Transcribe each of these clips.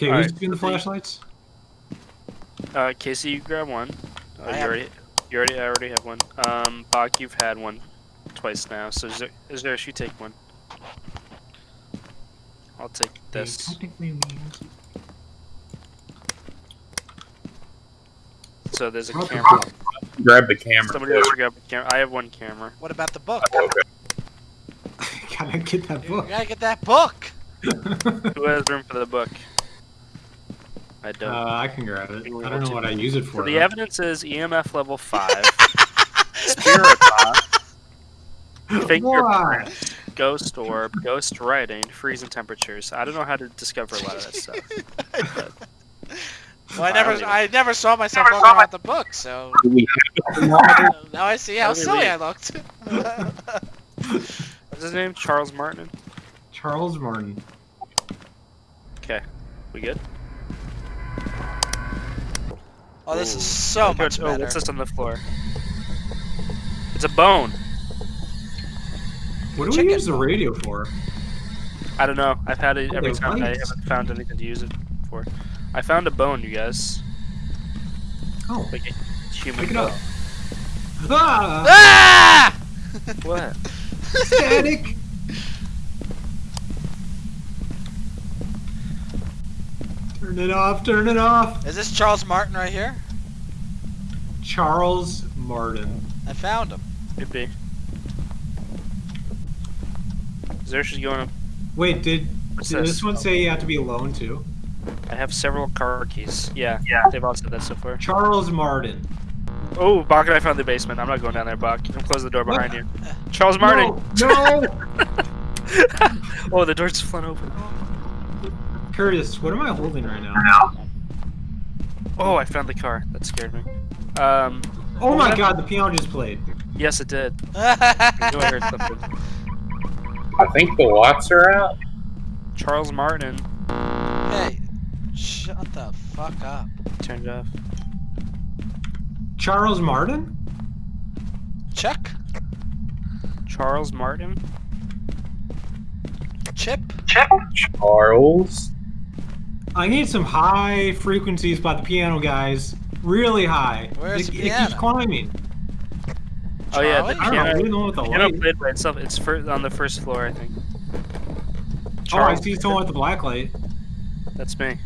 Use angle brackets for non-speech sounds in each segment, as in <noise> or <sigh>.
Okay, All who's right, doing the flashlights? Uh, Casey, you grab one. Oh, I you have- already, you already, I already have one. Um, Bach, you've had one twice now. So is there, is there you take one? I'll take this. Technically. So there's a camera. Grab the camera. Somebody else grab a camera. I have one camera. What about the book? <laughs> <laughs> Gotta get that You book. gotta get that book. Who has room for the book? I don't. Uh, I can grab it. You I don't know what to- I use it for. so the though. evidence is EMF level <laughs> five, spirit box, fingerprint, Why? ghost orb, ghost writing, freezing temperatures. I don't know how to discover a lot of that stuff. <laughs> Well, I never, I don't I never saw myself looking at the book, so Do we have a water? now I see how How do we silly? I looked. <laughs> What's his name? Charles Martin. Charles Martin. Okay, we good? Oh, this is so Oh, much oh, better. what's this on the floor? It's a bone. What do Chicken. we use the radio for? I don't know. I've had it Oh, every they're time. I haven't found anything to use it for. I found a bone, you guys. Oh, Like a human pick it bone. up. Ah! Ah! What? Static! Turn it off, turn it off! Is this Charles Martin right here? Charles Martin. I found him. Could be. Zersh is going up. Wait, did, did this? this one say you have to be alone too? I have several car keys. Yeah, yeah. They've all said that so far. Charles Martin. Oh, Bach and I found the basement. I'm not going down there, Bach. I'm close the door What? behind you. Charles Martin. No! no! <laughs> oh, the door's flung open. <laughs> Curtis, what am I holding right now? Oh, I found the car. That scared me. Um, Oh my god, the piano just played. yes, it did. <laughs> I knew I heard something. I think the watts are out. Charles Martin hey, shut the fuck up. turned off. Charles Martin? Chuck? Charles Martin. Chip? Chip? Charles. I need some high frequencies by the piano, guys. Really high. Where's it, the it keeps climbing. Oh yeah, the Charlie? I don't know, piano. know what the piano light. played by itself. It's fir- on the first floor, I think. Oh, I Charles see someone with the black light. That's me.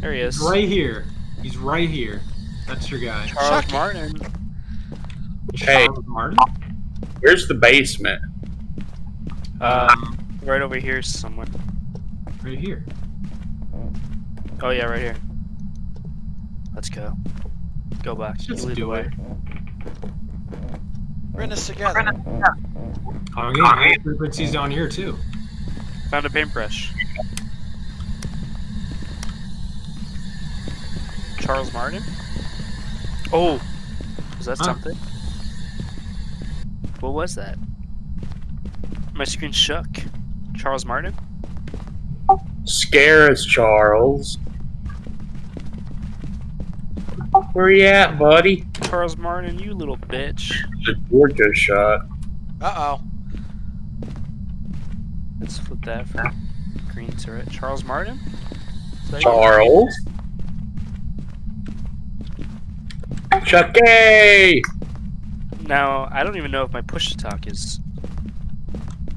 There he is. He's right here. He's right here. That's your guy. Charles Chucky. Martin. Hey. Charles Martin? Where's the basement? Um, right over here somewhere. Right here. Oh yeah, right here. Let's go. Go back. Let's You just lead the do way. it. We're in this together. I'm getting high oh, oh, frequencies down here too. Found a paintbrush. Charles Martin? Oh! Was that Huh? something? What was that? My screen shook. Charles Martin? Scare us, Charles. Where you at, buddy? Charles Martin, you little bitch. The door just shut. Uh oh. Let's flip that from green to red. Charles Martin? Is that you? Charles. Chucky! Now, I don't even know if my push to talk is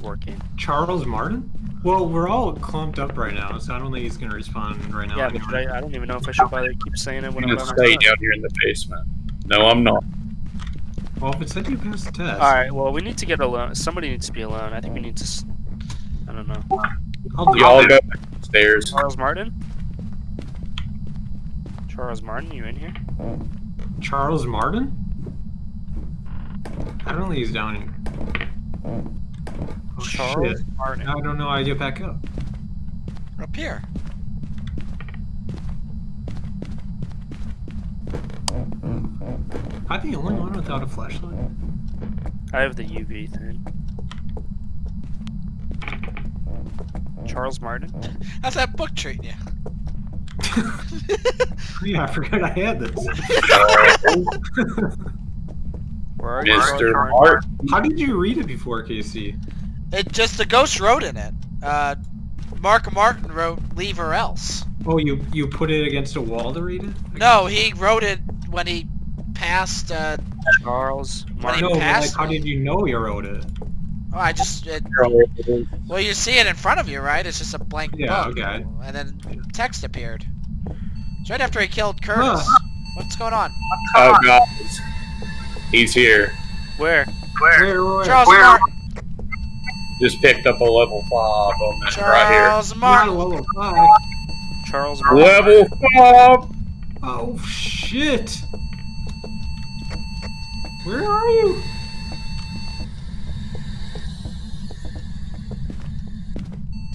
working. Charles Martin? Well, we're all clumped up right now, so I don't think he's gonna respond right now. Yeah, but. I, I don't even know if I should bother keep saying it when I'm I'm gonna by stay down here in the basement. No, I'm not. Well, if it said you passed the test, Alright, well, we need to get alone. Somebody needs to be alone. I think we need to. s- I don't know. I'll do Y'all go upstairs. Charles Martin? Charles Martin, you in here? Charles Martin? I don't think he's down here. Charles shit. Martin. I don't know how to get back up. Up here. I'm I the only one without a flashlight? I have the UV thing. Charles Martin? <laughs> How's that book treating you? <laughs> Yeah, I forgot I had this. <laughs> Where are you? Mr. Martin? Martin. How did you read it before, Casey? It just the ghost wrote in it. Uh, Mark Martin wrote "Leave or Else." Oh, you you put it against a wall to read it? No, he wrote it when he passed. Uh, Charles When he No, Martin. but like, how did you know you wrote it? oh, I just. It, well, you see it in front of you, right? It's just a blank Yeah, book, okay. and then text appeared. It's right after he killed Curtis. Huh. What's going on? Oh, guys. He's here. Where? Where, where? Charles Where? Martin. Just picked up a level 5 on this right here. Charles Not Martin. level five. Charles Martin. Level 5! Oh shit! Where are you?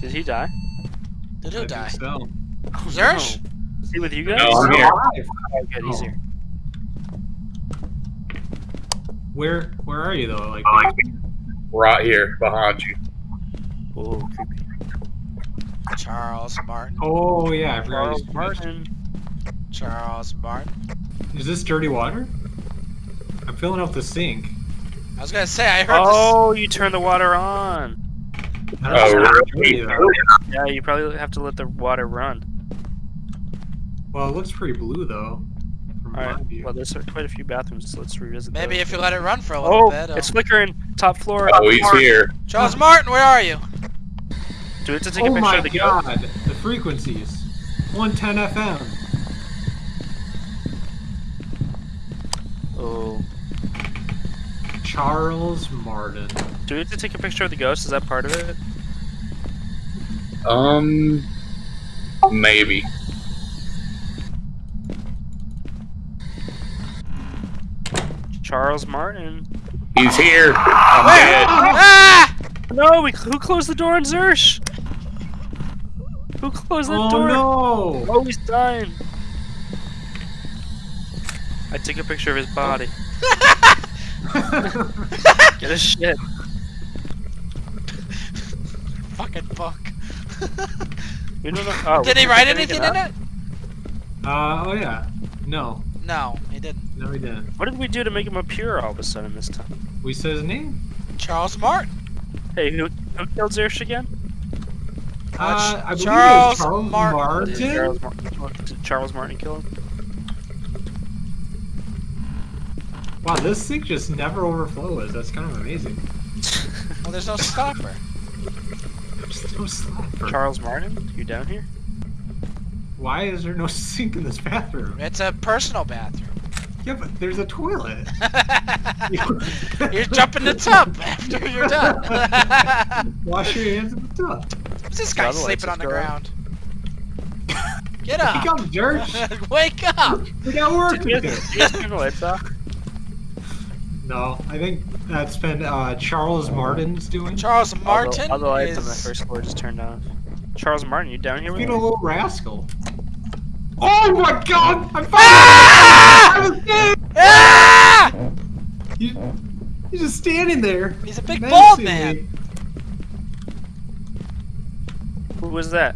Did he die? Did he die? So. Zersh? Is he with you guys? No, I'm here. alive. Oh, good, he's Oh. here. Where where are you though? Like, uh, Right here, behind you. Oh, creepy. Charles Martin. oh yeah, I forgot. Charles Martin. Charles Martin. Is this dirty water? I'm filling up the sink. I was gonna say I heard Oh, you turned the water on. Oh, know if it's really? Yeah, you probably have to let the water run. Well, it looks pretty blue though. From All my right. view. Well, there's quite a few bathrooms, so let's revisit. Maybe those. if you let it run for a little Oh, bit. it's flickering. Top floor. Oh, he's here. Charles Martin, where are you? Do we have to take a oh picture of the goat? god, the frequencies. 110 FM. Oh. Charles Martin. Do we have to take a picture of the ghost? Is that part of it? Um, maybe. Charles Martin. He's here. I'm Where? dead. Ah! No, we who closed the door on Zersh? Who closed that Oh door? no! Oh, he's dying. I took a picture of his body. <laughs> Get a shit. Fucking fuck. You don't know. <laughs> Oh, Did he write anything in it? uh, oh yeah. No, No, he didn't. no, he didn't. What did we do to make him appear all of a sudden this time? We said his name. Charles Martin. Hey, who, who killed Zersh again? Uh, I believe Charles it was Charles Martin. Martin. Did Charles, Martin, did Charles Martin kill him? Wow, this sink just never overflows. That's kind of amazing. Well, there's no <laughs> stopper. There's no slapper. Charles Martin, you down here? Why is there no <laughs> sink in this bathroom? It's a personal bathroom. Yeah, but there's a toilet. <laughs> <laughs> You're jumping the tub after you're done. Wash your hands in the tub. Who's this guy Other sleeping on the is ground? Get up! Wake up! up, Dirge. Wake up! We got work Did you to guys, do. did you guys turn the lights off? No, I think that's been uh, Charles Martin's doing. Charles Martin all the lights on the first floor just turned off. Charles Martin, you down here with Being me? a little rascal. Oh my god! I'm Ah! I'm dead! Ah! You, he's just standing there. He's a big bald man. Who was that?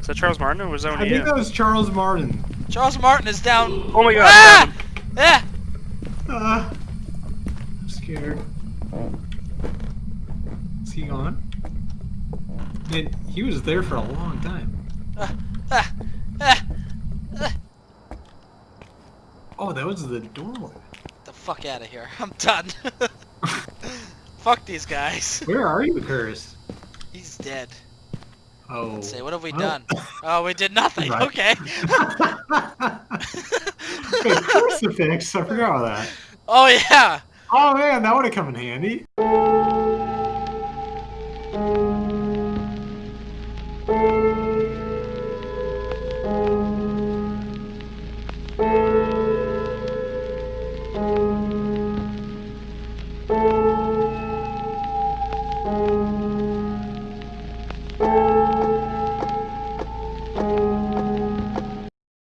Is that Charles Martin or was that one I think you? that was Charles Martin. Charles Martin is down. Oh my god! Ah! Yeah. Uh, I'm scared. Is he gone? Man, he was there for a long time. Ah, ah, ah. Oh, that was the doorway. the fuck out of here. <laughs> I'm done. <laughs> fuck these guys. <laughs> Where are you, Curse? He's dead. Oh. Let's see, what have we Oh. done? Oh, we did nothing. Right. Okay. Crucifix. I forgot about that. oh yeah. Oh man, that would have come in handy.